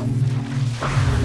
あっ。